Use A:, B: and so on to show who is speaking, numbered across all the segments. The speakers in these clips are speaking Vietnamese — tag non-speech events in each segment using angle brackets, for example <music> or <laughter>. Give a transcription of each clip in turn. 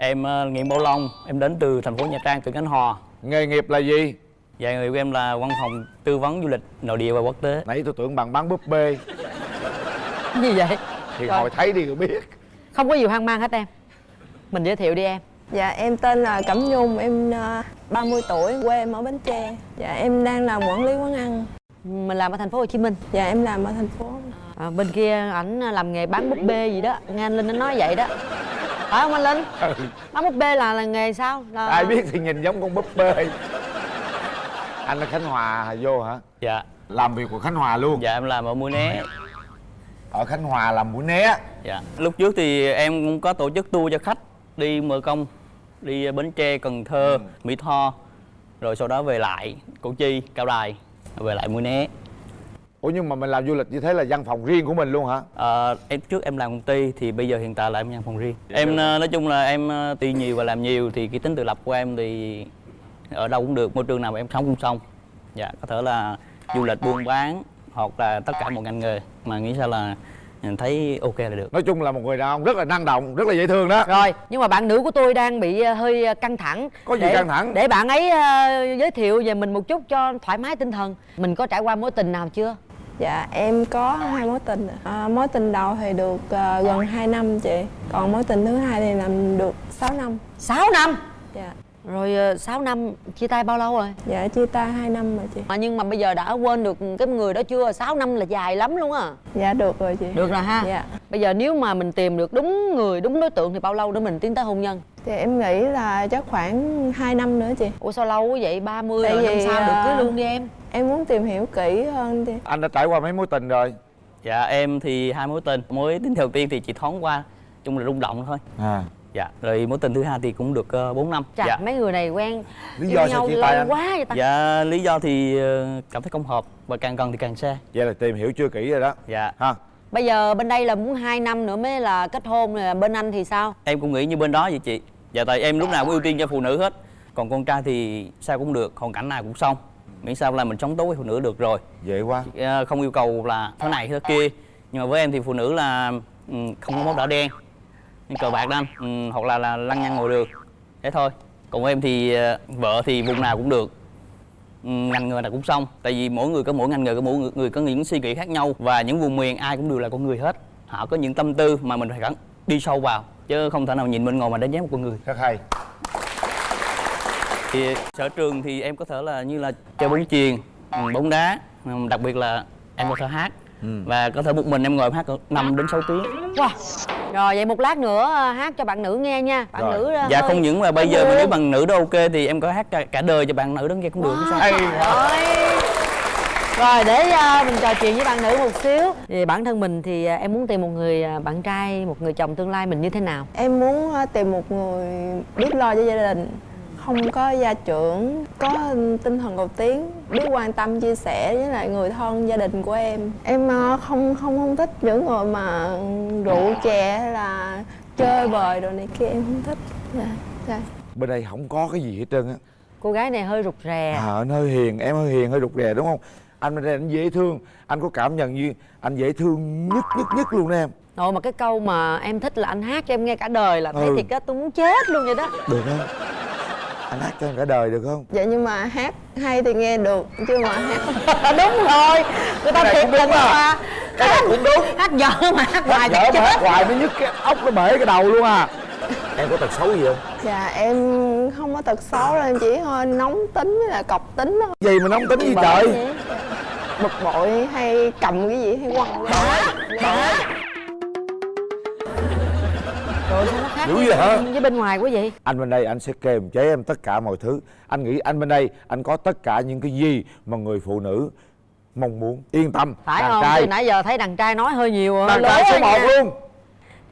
A: Em uh, nghiện bao lông, em đến từ thành phố Nha Trang, từ Khánh Hòa
B: Nghề nghiệp là gì?
A: Dạ người của em là văn phòng tư vấn du lịch nội địa và quốc tế
B: Nãy tôi tưởng bạn bán búp bê <laughs>
C: Gì vậy?
B: Thì
C: Rồi.
B: hồi thấy đi rồi biết
C: Không có gì hoang mang hết em Mình giới thiệu đi em
D: Dạ em tên là Cẩm Nhung, em uh, 30 tuổi, quê em ở Bến Tre. Dạ em đang làm quản lý quán ăn.
C: Mình làm ở thành phố Hồ Chí Minh
D: Dạ em làm ở thành phố.
C: à, Bên kia ảnh làm nghề bán búp bê gì đó Nghe anh Linh nó nói vậy đó Phải không anh Linh? Bán búp bê là là nghề sao? Là...
B: Ai biết thì nhìn giống con búp bê. Anh ở Khánh Hòa vô hả?
A: Dạ,
B: Làm việc của Khánh Hòa luôn.
A: Dạ em làm ở Mũi Né.
B: Ở Khánh Hòa làm mũi né.
A: Dạ, lúc trước thì em cũng có tổ chức tour cho khách đi mơ công Đi Bến Tre, Cần Thơ, Mỹ Tho Rồi sau đó về lại Củ Chi, Cao Đài Về lại Mũi Né
B: Ủa nhưng mà mình làm du lịch như thế là văn phòng riêng của mình luôn hả?
A: Ờ, em trước em làm công ty thì bây giờ hiện tại là em nhận phòng riêng
B: Dạ,
A: em
B: dạ.
A: ờ, nói chung là em ờ, tuy nhiều và làm nhiều thì cái tính tự lập của em thì ở đâu cũng được môi trường nào mà em sống cũng xong dạ có thể là du lịch buôn bán hoặc là tất cả một ngành nghề mà nghĩ sao là mình thấy ok là được
B: Nói chung là một người đàn ông rất là năng động, rất là dễ thương đó
C: Rồi, nhưng mà bạn nữ của tôi đang bị hơi căng thẳng
B: Có gì
C: để,
B: căng thẳng?
C: Để bạn ấy giới thiệu về mình một chút cho thoải mái tinh thần Mình có trải qua mối tình nào chưa?
D: Dạ em có hai mối tình. À, mối tình đầu thì được à, gần 2 năm chị. Còn mối tình thứ hai thì làm được 6 năm.
C: 6 năm
D: Dạ.
C: Rồi ờ, 6 năm chia tay bao lâu rồi?
D: Dạ chia tay 2 năm rồi chị.
C: Mà nhưng mà bây giờ đã quên được cái người đó chưa? 6 năm là dài lắm luôn á
D: Dạ được rồi chị.
C: Được rồi ha
D: Dạ.
C: Bây giờ nếu mà mình tìm được đúng người, đúng đối tượng thì bao lâu nữa mình tiến tới hôn nhân?
D: Thì em nghĩ là chắc khoảng 2 năm nữa chị.
C: Ủa sao lâu quá vậy? 30
D: Tại
C: rồi năm
D: vì,
C: sau được cưới
D: à,
C: luôn đi em
D: Em muốn tìm hiểu kỹ hơn chị.
B: Anh đã trải qua mấy mối tình rồi?
A: dạ em thì hai mối tình. Mối tình đầu tiên thì chỉ thoáng qua chung là rung động thôi.
B: À.
A: Dạ rồi mối tình thứ hai thì cũng được uh, 4 năm.
C: Chà,
A: dạ.
C: mấy người này quen
B: Lý
C: yêu
B: do sao
C: nhau
B: chia
C: lâu
B: tay anh?
C: quá vậy ta?
A: Dạ lý do thì ờ, cảm thấy không hợp và càng gần thì càng xa.
B: Vậy là tìm hiểu chưa kỹ rồi đó.
A: Dạ.
B: Ha.
C: Bây giờ bên đây là muốn 2 năm nữa mới là kết hôn rồi bên anh thì sao?
A: em cũng nghĩ như bên đó vậy chị. Dạ tại em lúc nào cũng ưu tiên cho phụ nữ hết. Còn con trai thì sao cũng được hoàn cảnh nào cũng xong miễn sao là mình sống tốt với phụ nữ được rồi.
B: Dễ quá.
A: Ờ, không yêu cầu là thế này thế kia. Nhưng mà với em thì phụ nữ là ừ, không có máu đỏ đen như cờ bạc đó anh ừ, hoặc là là lăng nhăng ngồi đường thế thôi. Còn em thì ờ, vợ thì vùng nào cũng được. Ừ, ngành nghề nào cũng xong. Tại vì mỗi người có mỗi ngành nghề có mỗi người, người có những suy nghĩ khác nhau. Và những vùng miền ai cũng đều là con người hết. Họ có những tâm tư mà mình phải gắn đi sâu vào. Chứ không thể nào nhìn bên ngoài mà đánh giá một con người.
B: Rất hay
A: thì sở trường thì em có thể là như là chơi bóng chuyền ừ, bóng đá ừ, đặc biệt là em có thể hát. Và có thể một mình em ngồi em hát 5 đến 6 tiếng.
C: Wow. Rồi vậy một lát nữa ờ, hát cho bạn nữ nghe nha. Bạn
B: Rồi.
C: nữ ờ,
A: dạ
C: hơi-
A: không những mà bây giờ mà nếu bằng nữ đó ok thì em có hát cả, cả đời cho bạn nữ đó nghe cũng được chứ sao
B: Hay
C: Rồi. Rồi để ờ, mình trò chuyện với bạn nữ một xíu. Thì bản thân mình thì em muốn tìm một người bạn trai, một người chồng tương lai mình như thế nào?
D: Em muốn tìm một người biết lo cho gia đình không có gia trưởng có tinh thần cầu tiến biết quan tâm chia sẻ với lại người thân gia đình của em. Em ờ, không không không thích những người mà rượu chè hay là chơi bời đồ này kia em không thích. Dạ dạ.
B: Bên đây không có cái gì hết trơn á.
C: Cô gái này hơi rụt rè.
B: À anh hơi hiền, em hơi hiền, hơi rụt rè đúng không? Anh bên đây anh dễ thương Anh có cảm nhận như anh dễ thương nhất nhất nhất luôn đó em.
C: Nội mà cái câu mà em thích là anh hát cho em nghe cả đời là thấy
B: Ừ.
C: thiệt á tôi muốn chết luôn vậy đó.
B: Được không? Anh hát cho em cả đời được không?
D: dạ nhưng mà hát hay thì nghe được chứ mà hát <laughs>
C: Đúng rồi. Người ta thiệt tình
B: à.
C: mà
B: Cái này cũng đúng. <laughs>
C: Hát dở mà hát hoài
B: Dở
C: chắc
B: mà hát hoài nó nhức cái ốc nó bể cái đầu luôn à. Em có tật xấu gì không?
D: dạ em không có tật xấu đâu em chỉ hơi nóng tính với là cọc tính thôi.
B: Gì mà nóng tính gì trời?
D: bực bội hay cầm cái gì hay quăng ra.
C: Rồi
B: Dữ
C: với,
B: vậy hả?
C: với bên ngoài quá vậy.
B: Anh bên đây anh sẽ kềm chế em tất cả mọi thứ. Anh nghĩ anh bên đây anh có tất cả những cái gì mà người phụ nữ mong muốn. Yên tâm.
C: Phải
B: đàn
C: không?
B: trai.
C: Từ nãy giờ thấy đàn trai nói hơi nhiều
B: Đàn trai số
C: rồi
B: 1
C: nha.
B: luôn.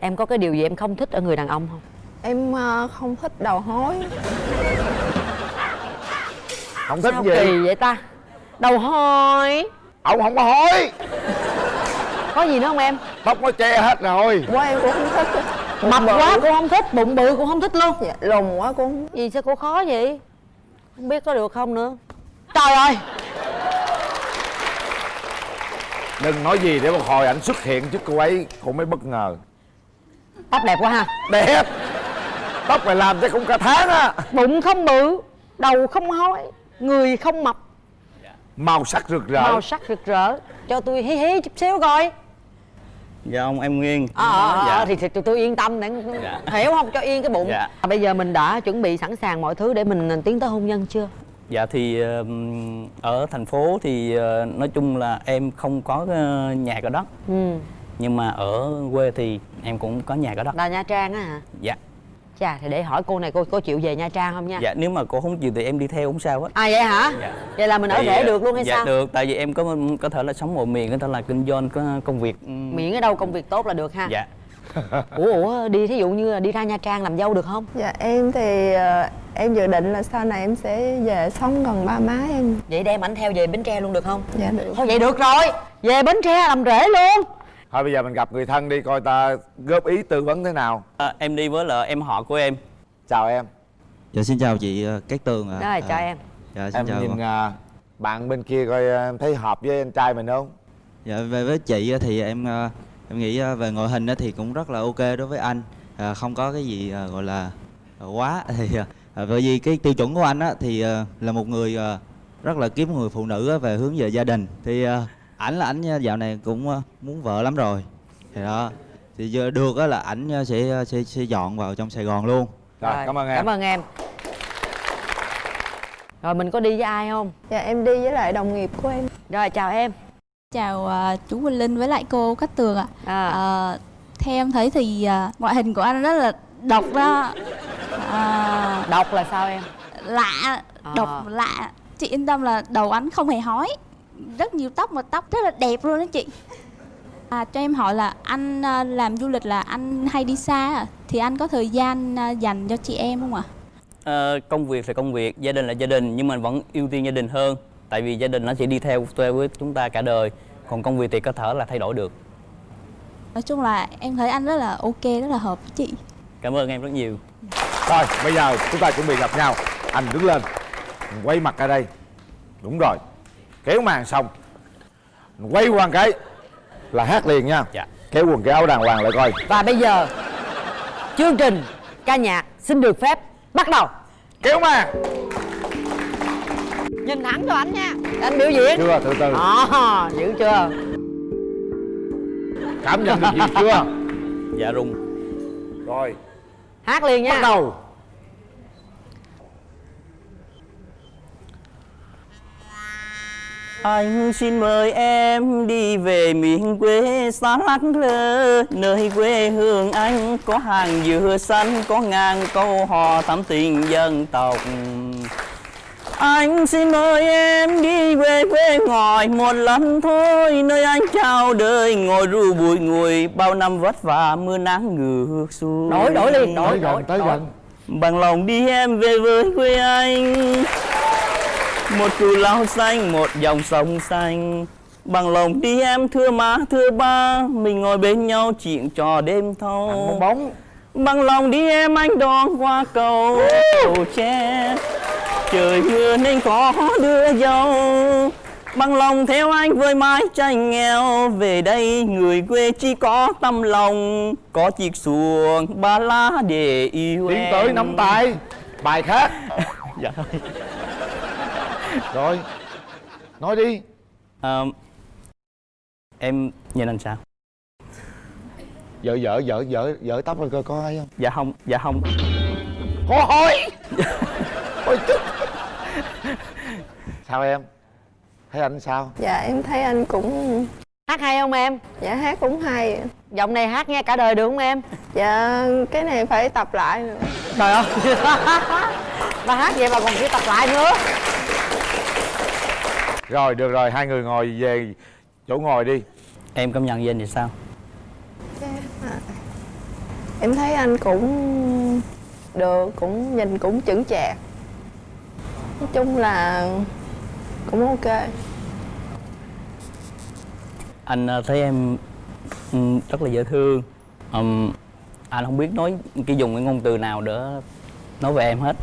C: Em có cái điều gì em không thích ở người đàn ông không?
D: em ờ, không thích đầu hối.
B: Không thích
C: Sao
B: gì?
C: kỳ vậy ta? Đầu hôi
B: Ông không có hối.
C: Có gì nữa không em?
B: Tóc nó che hết rồi.
D: Quá em cũng không thích
C: Mập quá cũng không thích, bụng bự cũng không thích luôn.
D: Dạ, lùn quá không thích.
C: Gì sao cô khó vậy? Không biết có được không nữa. Trời ơi!
B: Đừng nói gì để một hồi ảnh xuất hiện trước cô ấy Cô mới bất ngờ.
C: Tóc đẹp quá ha.
B: Đẹp! Tóc mày làm chắc cũng cả tháng á.
C: Bụng không bự đầu không hói người không mập.
B: Màu sắc rực rỡ.
C: Màu sắc rực rỡ. Cho tôi hí hí chút xíu coi
A: dạ ông em nguyên
C: ờ ờ ờ,
A: dạ.
C: thì, thì tụi tôi yên tâm để
A: Dạ.
C: hiểu không cho yên cái bụng
A: Dạ.
C: bây giờ mình đã chuẩn bị sẵn sàng mọi thứ để mình tiến tới hôn nhân chưa
A: Dạ thì ừm, ở thành phố thì ờ, nói chung là em không có ờ, nhà có đất
C: ừ
A: nhưng mà ở quê thì em cũng có nhà có đất.
C: là nha trang á hả
A: Dạ.
C: Chà thì để hỏi cô này cô có chịu về nha trang không nha?
A: Dạ nếu mà cô không chịu thì em đi theo không sao hết.
C: à vậy hả?
A: Dạ.
C: vậy là mình ở rể được luôn hay
A: dạ,
C: sao?
A: được tại vì em có có thể là sống một miền có thể là kinh doanh có công việc ừm,
C: miễn ở đâu công việc tốt là được ha.
A: Dạ. <laughs>
C: ủa ủa đi thí dụ như là đi ra nha trang làm dâu được không?
D: Dạ em thì ờ, em dự định là sau này em sẽ về sống gần ba má em.
C: Vậy đem ảnh theo về bến tre luôn được không?
D: Dạ được.
C: Thôi vậy được rồi về bến tre làm rể luôn
B: thôi bây giờ mình gặp người thân đi coi ta góp ý tư vấn thế nào
A: À, em đi với là em họ của em.
B: chào em
E: Dạ xin chào chị ờ, Cát Tường ạ.
C: rồi chào
E: À,
C: em
E: Dạ xin
B: em
E: chào.
B: nhìn à, bạn bên kia coi à, em thấy hợp với anh trai mình không
E: Dạ về với chị thì em ờ, em nghĩ ờ, về ngoại hình á thì cũng rất là ok đối với anh. À, không có cái gì ờ, gọi là ờ, quá <laughs> thì ờ, bởi vì cái tiêu chuẩn của anh á thì ờ, là một người ờ, rất là kiếm người phụ nữ về hướng về gia đình thì ờ, ảnh là ảnh nha, dạo này cũng ờ, muốn vợ lắm rồi. Thì đó thì giờ được á là ảnh ờ, sẽ sẽ sẽ dọn vào trong Sài Gòn luôn.
B: rồi, cảm ơn em
C: cảm ơn em rồi mình có đi với ai không
D: dạ em đi với lại đồng nghiệp của em
C: rồi chào em
F: Chào à, chú Quỳnh Linh với lại cô Cát Tường ạ.
C: à,
F: À, theo em thấy thì à, ngoại hình của anh rất là độc đó. À,
C: đọc là sao em
F: lạ,
C: À.
F: độc lạ. Chị yên tâm là đầu anh không hề hói. Rất nhiều tóc mà tóc rất là đẹp luôn đó chị. À, cho em hỏi là anh à, làm du lịch là anh hay đi xa à? Thì anh có thời gian à, dành cho chị em không ạ?
A: Ờ, công việc là công việc, gia đình là gia đình nhưng mà vẫn ưu tiên gia đình hơn. Tại vì gia đình nó sẽ đi theo theo với chúng ta cả đời. Còn công việc thì có thể là thay đổi được.
F: Nói chung là em thấy anh rất là ok, rất là hợp với chị.
A: Cảm ơn em rất nhiều.
B: Rồi, bây giờ chúng ta chuẩn bị gặp nhau Anh đứng lên Quay mặt ra đây Đúng rồi Kéo màn xong. Quay qua cái Là hát liền nha.
A: Dạ.
B: Kéo quần cái áo đàng hoàng lại coi.
C: Và bây giờ chương trình ca nhạc xin được phép bắt đầu.
B: Kéo màn.
C: Nhìn thẳng cho anh nha. Anh biểu diễn.
B: Chưa, từ từ.
C: À, dữ chưa?
B: Cảm nhận được gì chưa?
A: Dạ rung.
B: Rồi,
C: hát liền nha.
B: Bắt đầu
A: Anh xin mời em đi về miền quê xa lắc lơ Nơi quê hương anh có hàng dừa xanh Có ngàn câu hò thắm tình dân tộc. Anh xin mời em đi về quê ngồi một lần thôi Nơi anh chào đời ngồi ru bụi ngùi Bao năm vất vả mưa nắng ngược xuôi.
C: Đổi đổi liền đổi đổi đổi.
B: gần.
A: Bằng lòng đi em về với quê anh Một cù lao xanh, một dòng sông xanh. Bằng lòng đi em thưa má, thưa ba. Mình ngồi bên nhau chuyện trò đêm thâu.
B: Bóng
A: Bằng lòng đi em anh đón qua cầu. Cầu tre Trời mưa nên có đưa dâu. Bằng lòng theo anh với mái tranh nghèo. Về đây người quê chỉ có tâm lòng. Có chiếc xuồng ba lá để yêu
B: Tiến tới nắm tay. Bài khác. <laughs>
A: Dạ. thôi
B: Rồi Nói đi.
A: Ờ, Em nhìn anh sao?
B: Vợ vợ vợ vợ vợ tóc rồi coi có ai không?
A: Dạ không, dạ không.
B: Có hỏi Ôi chút Sao em? Thấy anh sao?
D: Dạ em thấy anh cũng
C: hát hay không em?
D: Dạ hát cũng hay.
C: Giọng này hát nghe cả đời được không em?
D: Dạ cái này phải tập lại nữa.
C: Trời ơi. <laughs> Bà hát vậy mà còn phải tập lại nữa
B: Rồi được rồi hai người ngồi về chỗ ngồi đi.
A: Em cảm nhận về anh thì sao?
D: em thấy anh cũng được cũng nhìn cũng chững chạc. Nói chung là cũng ok.
A: Anh ờ, thấy em ừm, rất là dễ thương. Ừm, Anh không biết nói cái dùng cái ngôn từ nào để nói về em hết.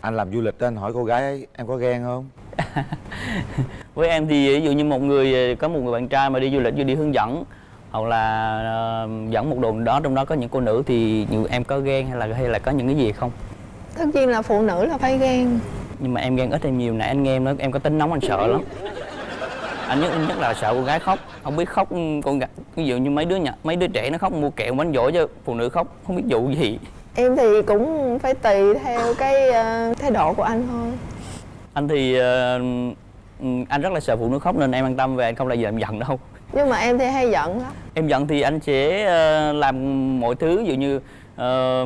B: Anh làm du lịch đó, anh hỏi cô gái em có ghen không <laughs> <laughs>
A: Với em thì ví dụ như một người có một người bạn trai mà đi du lịch vô đi hướng dẫn hoặc là ờ, dẫn một đường đó trong đó có những cô nữ thì nhiều em có ghen hay là hay là có những cái gì không?
D: Tất nhiên là phụ nữ là phải ghen.
A: Nhưng mà em ghen ít hay nhiều nãy anh nghe em nói em có tính nóng anh sợ lắm. Anh nhất nhất là sợ con gái khóc. Không biết khóc con gái ví dụ như mấy đứa nhỏ mấy đứa trẻ nó khóc mua kẹo bánh dỗ cho phụ nữ khóc không biết vụ gì.
D: Em thì cũng phải tùy theo cái ờ, thái độ của anh thôi.
A: Anh thì ừ, anh rất là sợ phụ nữ khóc nên em an tâm về anh không là gì làm giận đâu.
D: Nhưng mà em thì hay giận lắm.
A: Em giận thì anh sẽ ờ, làm mọi thứ ví dụ như ờ,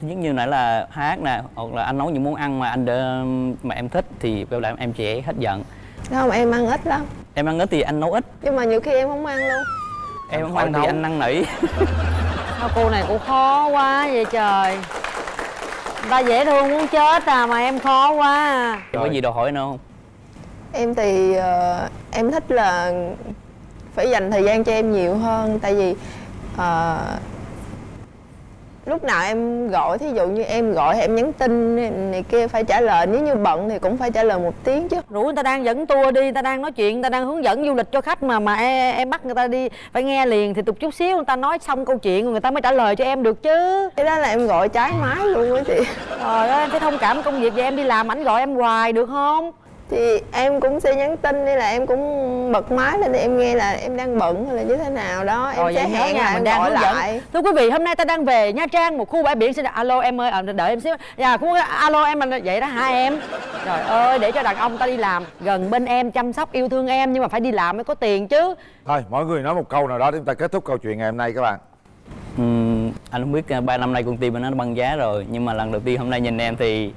A: thứ nhất như nãy là hát nè hoặc là anh nấu những món ăn mà anh đỡ, mà em thích thì kêu là em sẽ hết giận.
D: Không em ăn ít lắm.
A: Em ăn ít thì anh nấu ít.
D: Nhưng mà nhiều khi em không ăn luôn.
A: Em không ăn thì anh năn nỉ. <laughs>
C: Sao cô này cũng khó quá vậy trời Ta dễ thương muốn chết à mà em khó quá à.
A: có gì đòi hỏi nữa không
D: em thì ờ, em thích là phải dành thời gian cho em nhiều hơn tại vì ờ, lúc nào em gọi thí dụ như em gọi hay em nhắn tin này kia phải trả lời nếu như bận thì cũng phải trả lời một tiếng chứ
C: Rủ người ta đang dẫn tour đi, người ta đang nói chuyện, người ta đang hướng dẫn du lịch cho khách mà mà em, em bắt người ta đi phải nghe liền thì tục chút xíu người ta nói xong câu chuyện người ta mới trả lời cho em được chứ.
D: cái đó là em gọi trái máy luôn á chị
C: Trời ơi, em phải thông cảm công việc vậy em đi làm ảnh gọi em hoài được không?
D: Thì em cũng sẽ nhắn tin hay là em cũng bật máy lên để em nghe là em đang bận hay là như thế nào đó em
C: Rồi
D: sẽ hẹn
C: nha,
D: là
C: mình đang
D: gọi
C: hướng dẫn.
D: lại
C: Thưa quý vị, hôm nay ta đang về Nha Trang, một khu bãi biển xin alo em ơi, à, đợi em xíu. Dạ, cũng alo em mình vậy đó hả em? Trời ơi, để cho đàn ông ta đi làm gần bên em chăm sóc yêu thương em nhưng mà phải đi làm mới có tiền chứ.
B: thôi mỗi người nói một câu nào đó để chúng ta kết thúc câu chuyện ngày hôm nay các bạn
A: Ừm, anh không biết uh, ba năm nay con tim nó băng giá rồi nhưng mà lần đầu tiên hôm nay nhìn em thì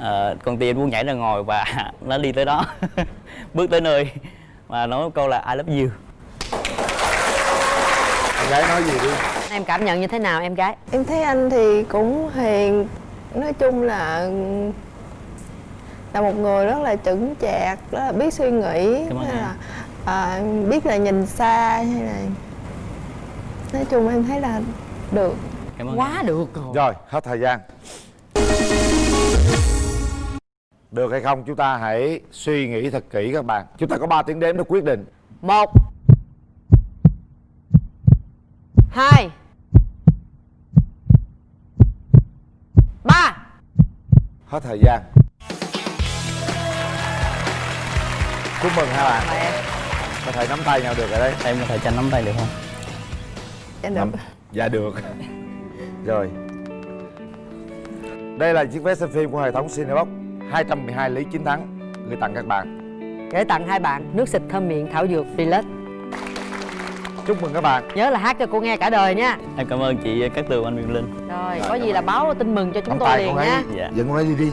A: ờ, con tim muốn nhảy ra ngồi và <laughs> nó đi tới đó <laughs> bước tới nơi và nói câu là I love you
B: em gái nói gì đi
C: Em cảm nhận như thế nào em gái?
D: em thấy anh thì cũng hiền nói chung là là một người rất là chững chạc rất là biết suy nghĩ hay
A: em.
D: là à, biết là nhìn xa hay là nói chung em thấy là được
A: cảm ơn em.
C: Quá được rồi.
B: rồi hết thời gian được hay không? Chúng ta hãy suy nghĩ thật kỹ các bạn. Chúng ta có 3 tiếng đếm để quyết định.
C: Một. Hai. Ba.
B: Hết thời gian. Chúc mừng hai bạn.
C: Em
B: có thể nắm tay nhau được rồi đấy.
A: Em có thể tranh nắm tay được không?
D: Dạ
B: Nắm-
D: được
B: dạ được. Rồi. Đây là chiếc vé xem phim của hệ thống Cinebox 212 lý chiến thắng gửi tặng các bạn.
C: Gửi tặng hai bạn nước xịt thơm miệng thảo dược Relax
B: chúc mừng các bạn.
C: Nhớ là hát cho cô nghe cả đời nha.
A: Em cảm ơn chị Cát Tường anh Quyền Linh.
C: Rồi có gì là báo tin mừng cho chúng
B: nắm
C: tôi liền nha.
A: Dạ.
B: dẫn con ấy đi đi